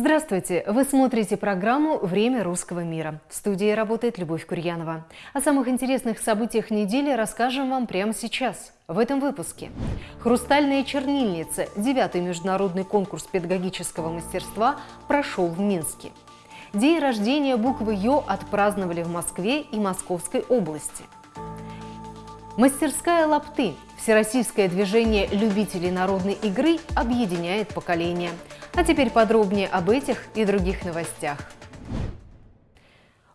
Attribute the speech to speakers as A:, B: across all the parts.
A: Здравствуйте! Вы смотрите программу «Время русского мира». В студии работает Любовь Курьянова. О самых интересных событиях недели расскажем вам прямо сейчас, в этом выпуске. «Хрустальная чернильница» – девятый международный конкурс педагогического мастерства прошел в Минске. День рождения буквы «Ё» отпраздновали в Москве и Московской области. Мастерская лапты – всероссийское движение любителей народной игры объединяет поколения. А теперь подробнее об этих и других новостях.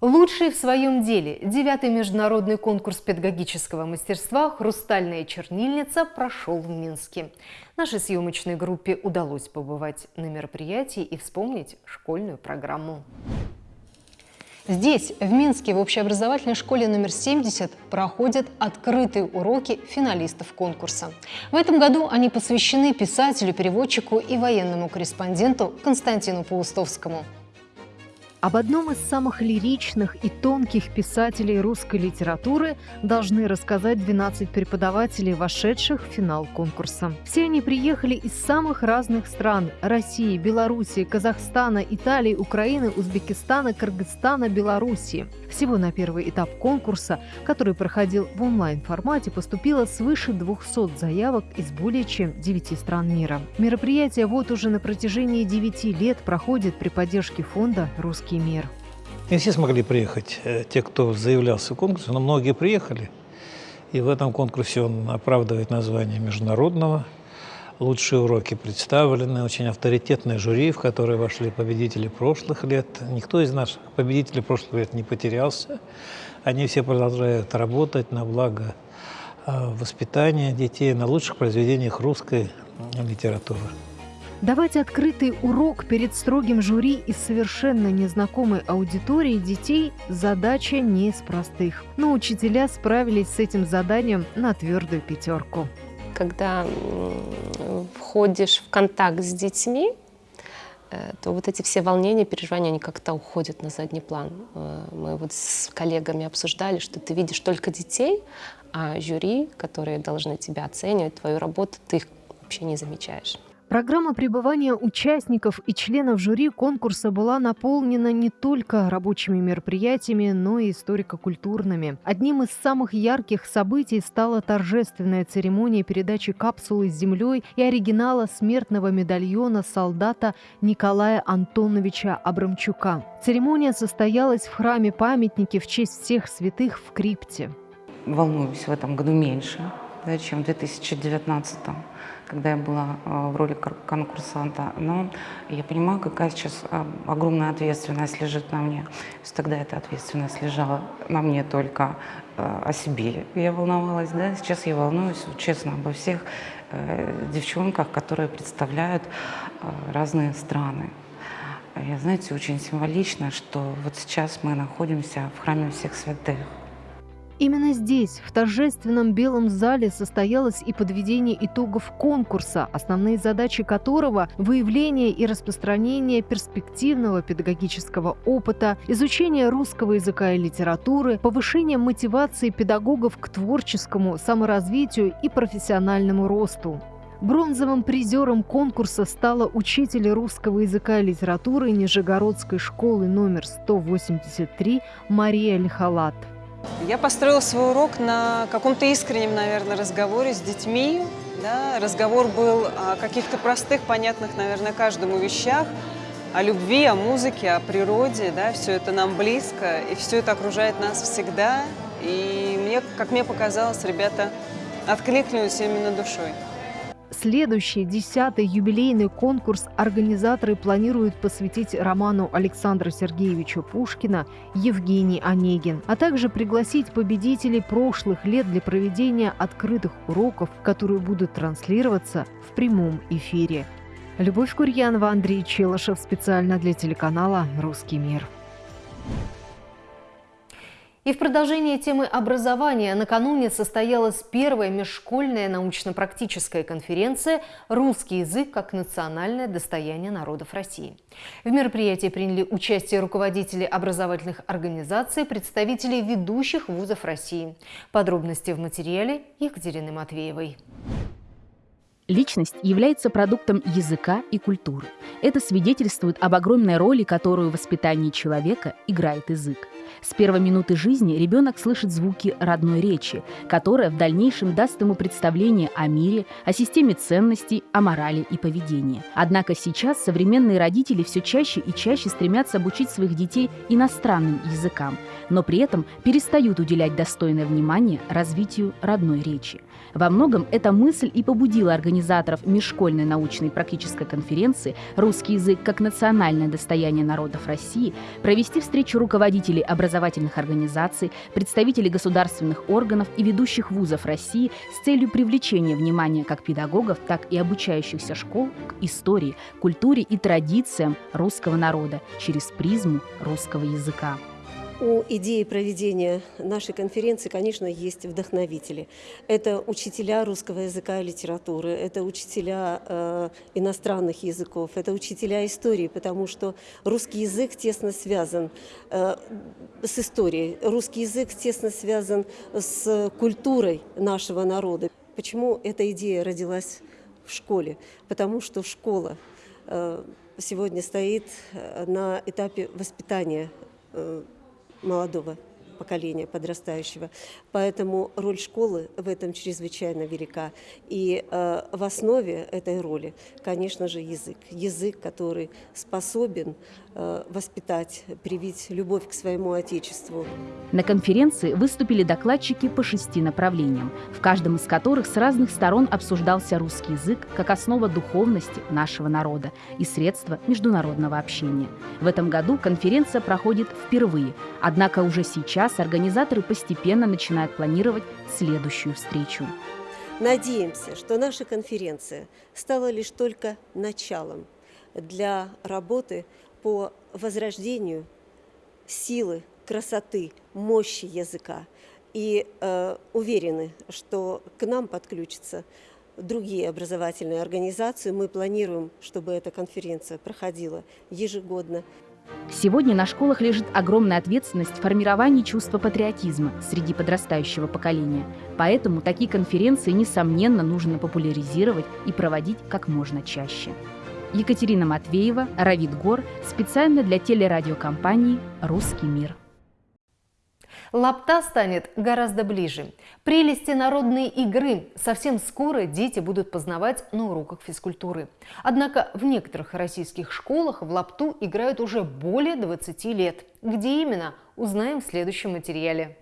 A: Лучший в своем деле девятый международный конкурс педагогического мастерства «Хрустальная чернильница» прошел в Минске. Нашей съемочной группе удалось побывать на мероприятии и вспомнить школьную программу. Здесь, в Минске, в общеобразовательной школе номер 70 проходят открытые уроки финалистов конкурса. В этом году они посвящены писателю, переводчику и военному корреспонденту Константину Паустовскому. Об одном из самых лиричных и тонких писателей русской литературы должны рассказать 12 преподавателей, вошедших в финал конкурса. Все они приехали из самых разных стран – России, Белоруссии, Казахстана, Италии, Украины, Узбекистана, Кыргызстана, Белоруссии. Всего на первый этап конкурса, который проходил в онлайн-формате, поступило свыше 200 заявок из более чем 9 стран мира. Мероприятие вот уже на протяжении 9 лет проходит при поддержке фонда «Русский русский мир.
B: Не все смогли приехать, э, те, кто заявлялся в конкурс, но многие приехали. И в этом конкурсе он оправдывает название международного. Лучшие уроки представлены, очень авторитетное жюри, в которое вошли победители прошлых лет. Никто из наших победителей прошлых лет не потерялся. Они все продолжают работать на благо э, воспитания детей на лучших произведениях русской литературы.
A: Давать открытый урок перед строгим жюри и совершенно незнакомой аудиторией детей – задача не из простых. Но учителя справились с этим заданием на твердую пятерку.
C: Когда входишь в контакт с детьми, э, то вот эти все волнения, переживания, они как-то уходят на задний план. Э, мы вот с коллегами обсуждали, что ты видишь только детей, а жюри, которые должны тебя оценивать, твою работу, ты их вообще не замечаешь.
A: Программа пребывания участников и членов жюри конкурса была наполнена не только рабочими мероприятиями, но и историко-культурными. Одним из самых ярких событий стала торжественная церемония передачи капсулы с землей и оригинала смертного медальона солдата Николая Антоновича Абрамчука. Церемония состоялась в храме памятники в честь всех святых в крипте.
D: Волнуюсь в этом году меньше, да, чем в 2019 когда я была э, в роли конкурсанта. Но я понимаю, какая сейчас э, огромная ответственность лежит на мне. Тогда эта ответственность лежала на мне только э, о себе. Я волновалась, да, сейчас я волнуюсь честно обо всех девчонках, которые представляют разные страны. Я, знаете, очень символично, что вот сейчас мы находимся в храме всех святых.
A: Именно здесь, в торжественном белом зале, состоялось и подведение итогов конкурса, основные задачи которого – выявление и распространение перспективного педагогического опыта, изучение русского языка и литературы, повышение мотивации педагогов к творческому саморазвитию и профессиональному росту. Бронзовым призером конкурса стала учитель русского языка и литературы Нижегородской школы номер 183 Мария Лихалат.
E: Я построила свой урок на каком-то искреннем, наверное, разговоре с детьми. Да? Разговор был о каких-то простых, понятных, наверное, каждому вещах, о любви, о музыке, о природе. Да? Все это нам близко, и все это окружает нас всегда. И мне, как мне показалось, ребята откликнулись именно душой.
A: Следующий, десятый юбилейный конкурс организаторы планируют посвятить роману Александра Сергеевича Пушкина «Евгений Онегин», а также пригласить победителей прошлых лет для проведения открытых уроков, которые будут транслироваться в прямом эфире. Любовь Курьянова, Андрей Челышев специально для телеканала «Русский мир». И в продолжение темы образования накануне состоялась первая межшкольная научно-практическая конференция «Русский язык как национальное достояние народов России». В мероприятии приняли участие руководители образовательных организаций, представители ведущих вузов России. Подробности в материале Екатерины Матвеевой.
F: Личность является продуктом языка и культуры. Это свидетельствует об огромной роли, которую в воспитании человека играет язык. С первой минуты жизни ребенок слышит звуки родной речи, которая в дальнейшем даст ему представление о мире, о системе ценностей, о морали и поведении. Однако сейчас современные родители все чаще и чаще стремятся обучить своих детей иностранным языкам, но при этом перестают уделять достойное внимание развитию родной речи. Во многом эта мысль и побудила организаторов межшкольной научной практической конференции «Русский язык как национальное достояние народов России» провести встречу руководителей образовательных организаций, представителей государственных органов и ведущих вузов России с целью привлечения внимания как педагогов, так и обучающихся школ к истории, культуре и традициям русского народа через призму русского языка.
G: У идеи проведения нашей конференции, конечно, есть вдохновители. Это учителя русского языка и литературы, это учителя э, иностранных языков, это учителя истории, потому что русский язык тесно связан э, с историей, русский язык тесно связан с культурой нашего народа. Почему эта идея родилась в школе? Потому что школа э, сегодня стоит э, на этапе воспитания э, молодого поколения подрастающего. Поэтому роль школы в этом чрезвычайно велика. И э, в основе этой роли, конечно же, язык. Язык, который способен э, воспитать, привить любовь к своему Отечеству.
F: На конференции выступили докладчики по шести направлениям, в каждом из которых с разных сторон обсуждался русский язык как основа духовности нашего народа и средства международного общения. В этом году конференция проходит впервые, однако уже сейчас сейчас организаторы постепенно начинают планировать следующую встречу.
G: Надеемся, что наша конференция стала лишь только началом для работы по возрождению силы, красоты, мощи языка. И э, уверены, что к нам подключатся другие образовательные организации. Мы планируем, чтобы эта конференция проходила ежегодно.
F: Сегодня на школах лежит огромная ответственность в формировании чувства патриотизма среди подрастающего поколения. Поэтому такие конференции, несомненно, нужно популяризировать и проводить как можно чаще. Екатерина Матвеева, Равид Гор, специально для телерадиокомпании «Русский мир».
A: Лапта станет гораздо ближе. Прелести народной игры совсем скоро дети будут познавать на уроках физкультуры. Однако в некоторых российских школах в лапту играют уже более 20 лет. Где именно, узнаем в следующем материале.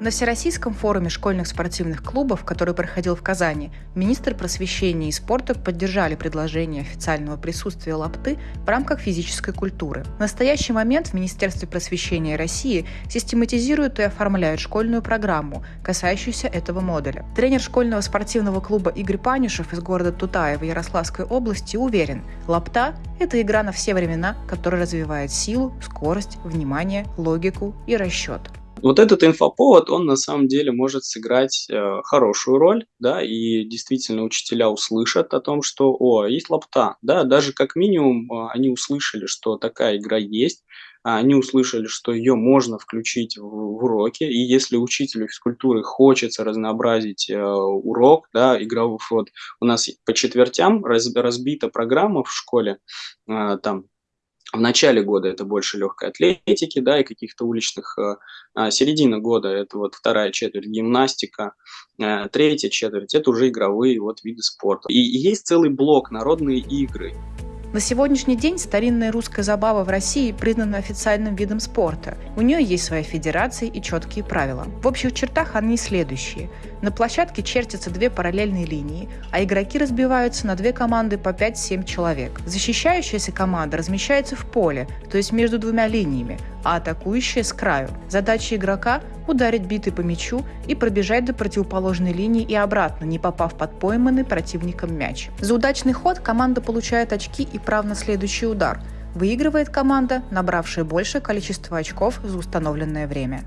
H: На Всероссийском форуме школьных спортивных клубов, который проходил в Казани, министр просвещения и спорта поддержали предложение официального присутствия лапты в рамках физической культуры. В настоящий момент в Министерстве просвещения России систематизируют и оформляют школьную программу, касающуюся этого модуля. Тренер школьного спортивного клуба Игорь Панюшев из города Тутаева Ярославской области уверен, лапта – это игра на все времена, которая развивает силу, скорость, внимание, логику и расчет.
I: Вот этот инфоповод, он на самом деле может сыграть э, хорошую роль, да, и действительно учителя услышат о том, что, о, есть лапта, да, даже как минимум э, они услышали, что такая игра есть, а они услышали, что ее можно включить в, в уроки, и если учителю физкультуры хочется разнообразить э, урок, да, игровой, вот у нас по четвертям раз, разбита программа в школе, э, там в начале года это больше легкой атлетики, да, и каких-то уличных, э, а середина года это вот вторая четверть гимнастика, э, третья четверть это уже игровые вот виды спорта. И, и есть целый блок народные игры.
H: На сегодняшний день старинная русская забава в России признана официальным видом спорта. У нее есть своя федерация и четкие правила. В общих чертах они следующие. На площадке чертятся две параллельные линии, а игроки разбиваются на две команды по 5-7 человек. Защищающаяся команда размещается в поле, то есть между двумя линиями, а атакующая с краю. Задача игрока – ударить битой по мячу и пробежать до противоположной линии и обратно, не попав под пойманный противником мяч. За удачный ход команда получает очки и право на следующий удар. Выигрывает команда, набравшая большее количество очков за установленное время.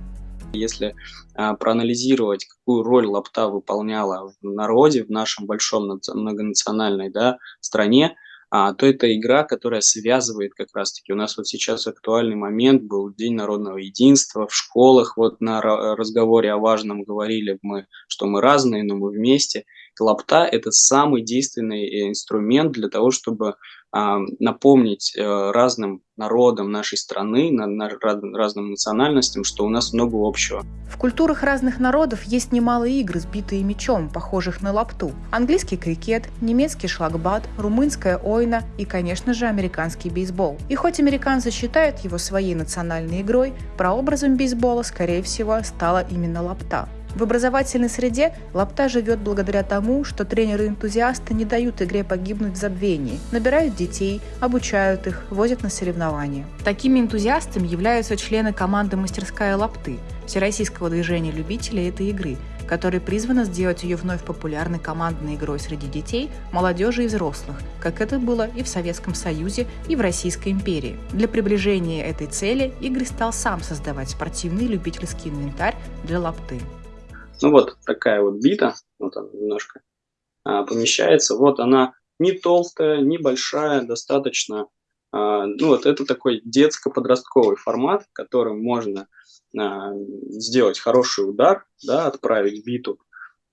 I: Если а, проанализировать, какую роль лапта выполняла в народе, в нашем большом многонациональной да, стране, а, то это игра, которая связывает как раз-таки. У нас вот сейчас актуальный момент был День народного единства в школах. Вот на разговоре о важном говорили мы, что мы разные, но мы вместе. Лапта – это самый действенный инструмент для того, чтобы а, напомнить э, разным народам нашей страны, разным национальностям, что у нас много общего.
H: В культурах разных народов есть немало игр, сбитые мечом, похожих на лапту. Английский крикет, немецкий шлагбат, румынская ойна и, конечно же, американский бейсбол. И хоть американцы считают его своей национальной игрой, прообразом бейсбола, скорее всего, стала именно лапта. В образовательной среде лапта живет благодаря тому, что тренеры-энтузиасты не дают игре погибнуть в забвении, набирают детей, обучают их, возят на соревнования. Такими энтузиастами являются члены команды «Мастерская лапты» Всероссийского движения любителей этой игры, которое призвано сделать ее вновь популярной командной игрой среди детей, молодежи и взрослых, как это было и в Советском Союзе, и в Российской империи. Для приближения этой цели Игорь стал сам создавать спортивный любительский инвентарь для лапты.
I: Ну вот такая вот бита, вот она немножко а, помещается. Вот она не толстая, не большая, достаточно. А, ну вот это такой детско-подростковый формат, которым можно а, сделать хороший удар, да, отправить биту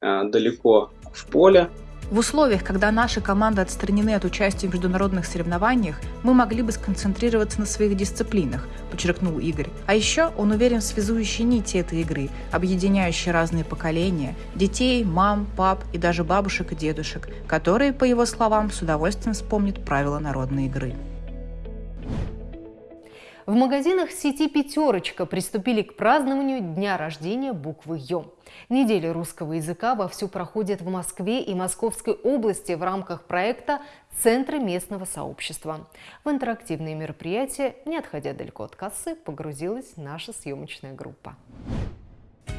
I: а, далеко в поле,
H: в условиях, когда наши команды отстранены от участия в международных соревнованиях, мы могли бы сконцентрироваться на своих дисциплинах, подчеркнул Игорь. А еще он уверен в связующей нити этой игры, объединяющей разные поколения – детей, мам, пап и даже бабушек и дедушек, которые, по его словам, с удовольствием вспомнят правила народной игры.
A: В магазинах сети «Пятерочка» приступили к празднованию дня рождения буквы «Ё». Неделя русского языка вовсю проходит в Москве и Московской области в рамках проекта «Центры местного сообщества». В интерактивные мероприятия, не отходя далеко от кассы, погрузилась наша съемочная группа.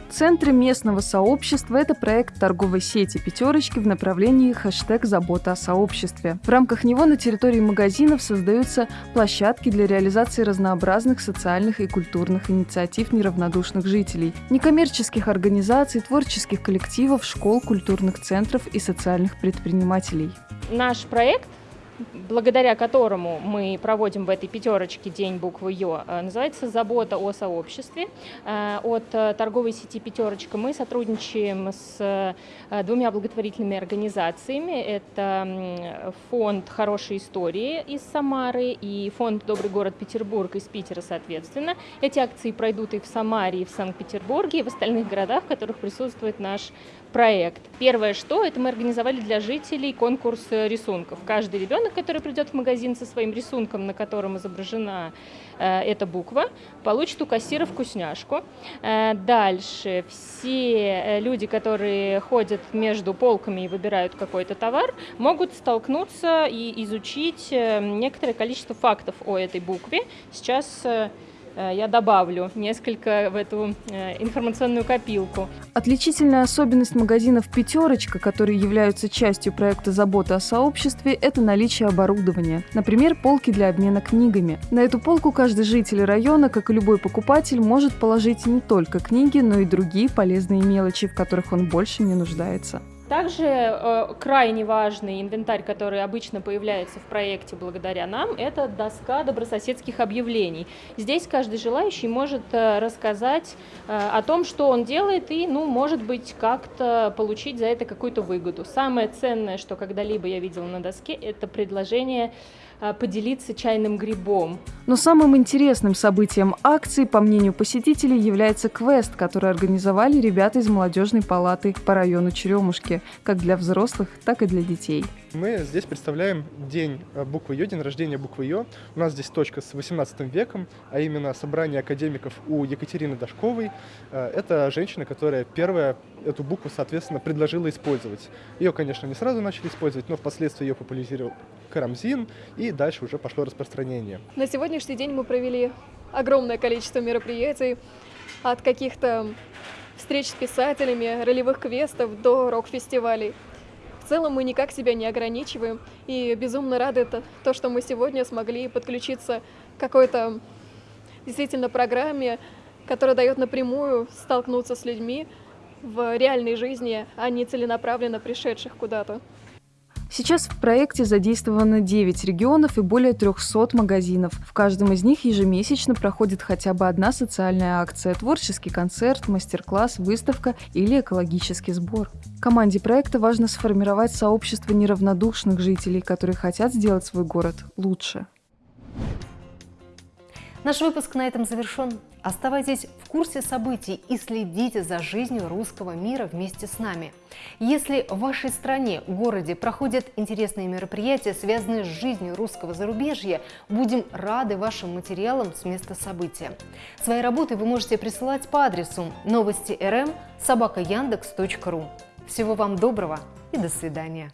J: Центры местного сообщества – это проект торговой сети «Пятерочки» в направлении хэштег «Забота о сообществе». В рамках него на территории магазинов создаются площадки для реализации разнообразных социальных и культурных инициатив неравнодушных жителей, некоммерческих организаций, творческих коллективов, школ, культурных центров и социальных предпринимателей.
K: Наш проект благодаря которому мы проводим в этой пятерочке День буквы Ё, э, называется «Забота о сообществе». Э, от э, торговой сети «Пятерочка» мы сотрудничаем с двумя благотворительными организациями. Это фонд «Хорошие истории» из Самары и фонд «Добрый город Петербург» из Питера, соответственно. Эти акции пройдут и в Самаре, и в Санкт-Петербурге, и в остальных городах, в которых присутствует наш проект. Первое, что это мы организовали для жителей конкурс рисунков. Каждый ребенок, который придет в магазин со своим рисунком, на котором изображена э, эта буква, получит у кассира вкусняшку. Э, дальше все э, люди, которые ходят между полками и выбирают какой-то товар, могут столкнуться и изучить э, некоторое количество фактов о этой букве. Сейчас э, Э, я добавлю несколько в эту э, информационную копилку.
J: Отличительная особенность магазинов «Пятерочка», которые являются частью проекта «Забота о сообществе» – это наличие оборудования. Например, полки для обмена книгами. На эту полку каждый житель района, как и любой покупатель, может положить не только книги, но и другие полезные мелочи, в которых он больше не нуждается.
K: Также э, крайне важный инвентарь, который обычно появляется в проекте благодаря нам, это доска добрососедских объявлений. Здесь каждый желающий может э, рассказать э, о том, что он делает и, ну, может быть, как-то получить за это какую-то выгоду. Самое ценное, что когда-либо я видела на доске, это предложение поделиться чайным грибом.
J: Но самым интересным событием акции, по мнению посетителей, является квест, который организовали ребята из молодежной палаты по району Черемушки, как для взрослых, так и для детей.
L: Мы здесь представляем день э, буквы Ё, день рождения буквы Ё. У нас здесь точка с 18 веком, а именно собрание академиков у Екатерины Дашковой. Э, это женщина, которая первая эту букву, соответственно, предложила использовать. Ее, конечно, не сразу начали использовать, но впоследствии ее популяризировал Карамзин, и дальше уже пошло распространение.
M: На сегодняшний день мы провели огромное количество мероприятий, от каких-то встреч с писателями, ролевых квестов до рок-фестивалей. В целом мы никак себя не ограничиваем, и безумно рады то, что мы сегодня смогли подключиться к какой-то действительно программе, которая дает напрямую столкнуться с людьми в реальной жизни, а не целенаправленно пришедших куда-то.
J: Сейчас в проекте задействовано 9 регионов и более 300 магазинов. В каждом из них ежемесячно проходит хотя бы одна социальная акция, творческий концерт, мастер-класс, выставка или экологический сбор. Команде проекта важно сформировать сообщество неравнодушных жителей, которые хотят сделать свой город лучше.
A: Наш выпуск на этом завершен. Оставайтесь в курсе событий и следите за жизнью русского мира вместе с нами. Если в вашей стране, городе проходят интересные мероприятия, связанные с жизнью русского зарубежья, будем рады вашим материалам с места события. Свои работы вы можете присылать по адресу новости рм собакаяндекс.ру. Всего вам доброго и до свидания.